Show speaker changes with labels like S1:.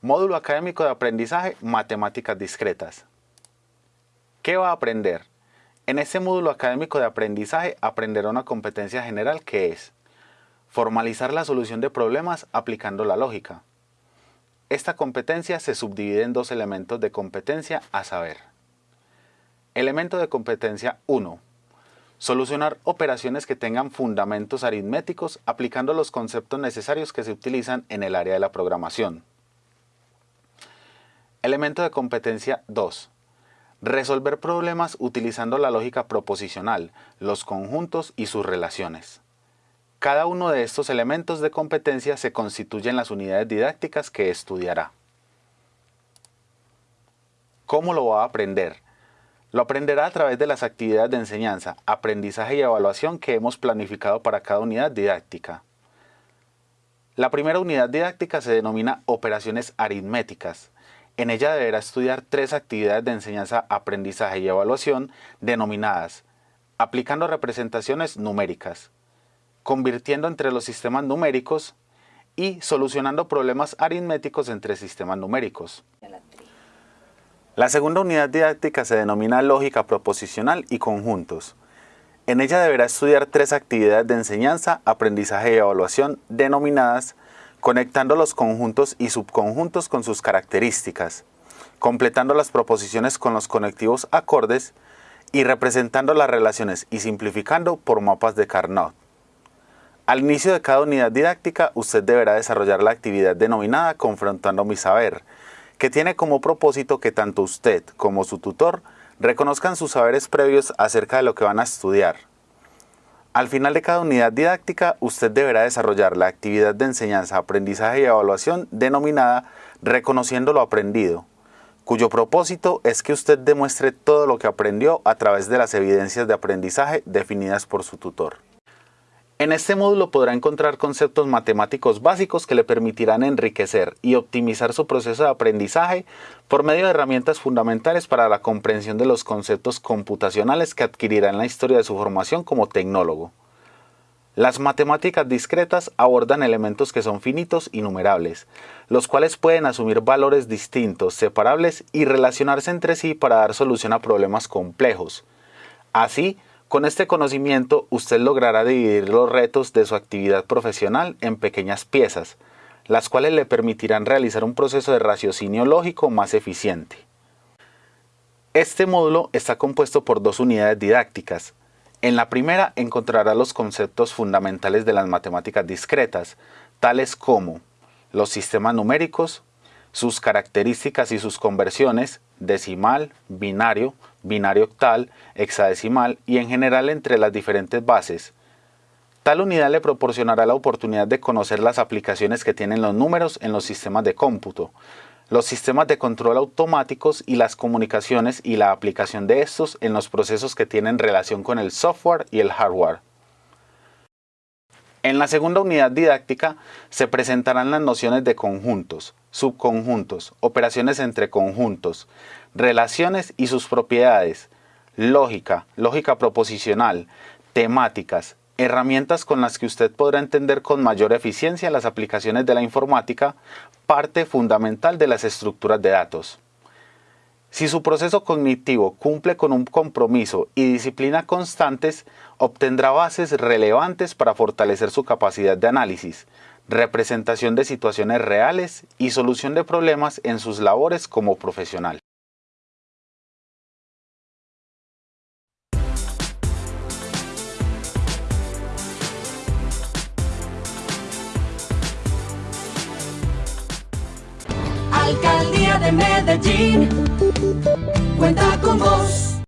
S1: Módulo académico de aprendizaje, matemáticas discretas. ¿Qué va a aprender? En este módulo académico de aprendizaje aprenderá una competencia general que es formalizar la solución de problemas aplicando la lógica. Esta competencia se subdivide en dos elementos de competencia a saber. Elemento de competencia 1. Solucionar operaciones que tengan fundamentos aritméticos aplicando los conceptos necesarios que se utilizan en el área de la programación. Elemento de competencia 2. Resolver problemas utilizando la lógica proposicional, los conjuntos y sus relaciones. Cada uno de estos elementos de competencia se constituye en las unidades didácticas que estudiará. ¿Cómo lo va a aprender? Lo aprenderá a través de las actividades de enseñanza, aprendizaje y evaluación que hemos planificado para cada unidad didáctica. La primera unidad didáctica se denomina operaciones aritméticas. En ella deberá estudiar tres actividades de enseñanza, aprendizaje y evaluación denominadas aplicando representaciones numéricas, convirtiendo entre los sistemas numéricos y solucionando problemas aritméticos entre sistemas numéricos. La segunda unidad didáctica se denomina lógica proposicional y conjuntos. En ella deberá estudiar tres actividades de enseñanza, aprendizaje y evaluación denominadas conectando los conjuntos y subconjuntos con sus características, completando las proposiciones con los conectivos acordes y representando las relaciones y simplificando por mapas de Carnot. Al inicio de cada unidad didáctica, usted deberá desarrollar la actividad denominada Confrontando mi saber, que tiene como propósito que tanto usted como su tutor reconozcan sus saberes previos acerca de lo que van a estudiar, al final de cada unidad didáctica, usted deberá desarrollar la actividad de enseñanza, aprendizaje y evaluación denominada Reconociendo lo aprendido, cuyo propósito es que usted demuestre todo lo que aprendió a través de las evidencias de aprendizaje definidas por su tutor. En este módulo podrá encontrar conceptos matemáticos básicos que le permitirán enriquecer y optimizar su proceso de aprendizaje por medio de herramientas fundamentales para la comprensión de los conceptos computacionales que adquirirá en la historia de su formación como tecnólogo. Las matemáticas discretas abordan elementos que son finitos y numerables, los cuales pueden asumir valores distintos, separables y relacionarse entre sí para dar solución a problemas complejos. Así, con este conocimiento usted logrará dividir los retos de su actividad profesional en pequeñas piezas, las cuales le permitirán realizar un proceso de raciocinio lógico más eficiente. Este módulo está compuesto por dos unidades didácticas. En la primera encontrará los conceptos fundamentales de las matemáticas discretas, tales como los sistemas numéricos, sus características y sus conversiones, decimal, binario, binario octal, hexadecimal y en general entre las diferentes bases. Tal unidad le proporcionará la oportunidad de conocer las aplicaciones que tienen los números en los sistemas de cómputo, los sistemas de control automáticos y las comunicaciones y la aplicación de estos en los procesos que tienen relación con el software y el hardware. En la segunda unidad didáctica se presentarán las nociones de conjuntos, subconjuntos, operaciones entre conjuntos, relaciones y sus propiedades, lógica, lógica proposicional, temáticas, herramientas con las que usted podrá entender con mayor eficiencia las aplicaciones de la informática, parte fundamental de las estructuras de datos. Si su proceso cognitivo cumple con un compromiso y disciplina constantes, obtendrá bases relevantes para fortalecer su capacidad de análisis, representación de situaciones reales y solución de problemas en sus labores como profesional.
S2: Alcaldía de Medellín cuenta con vos.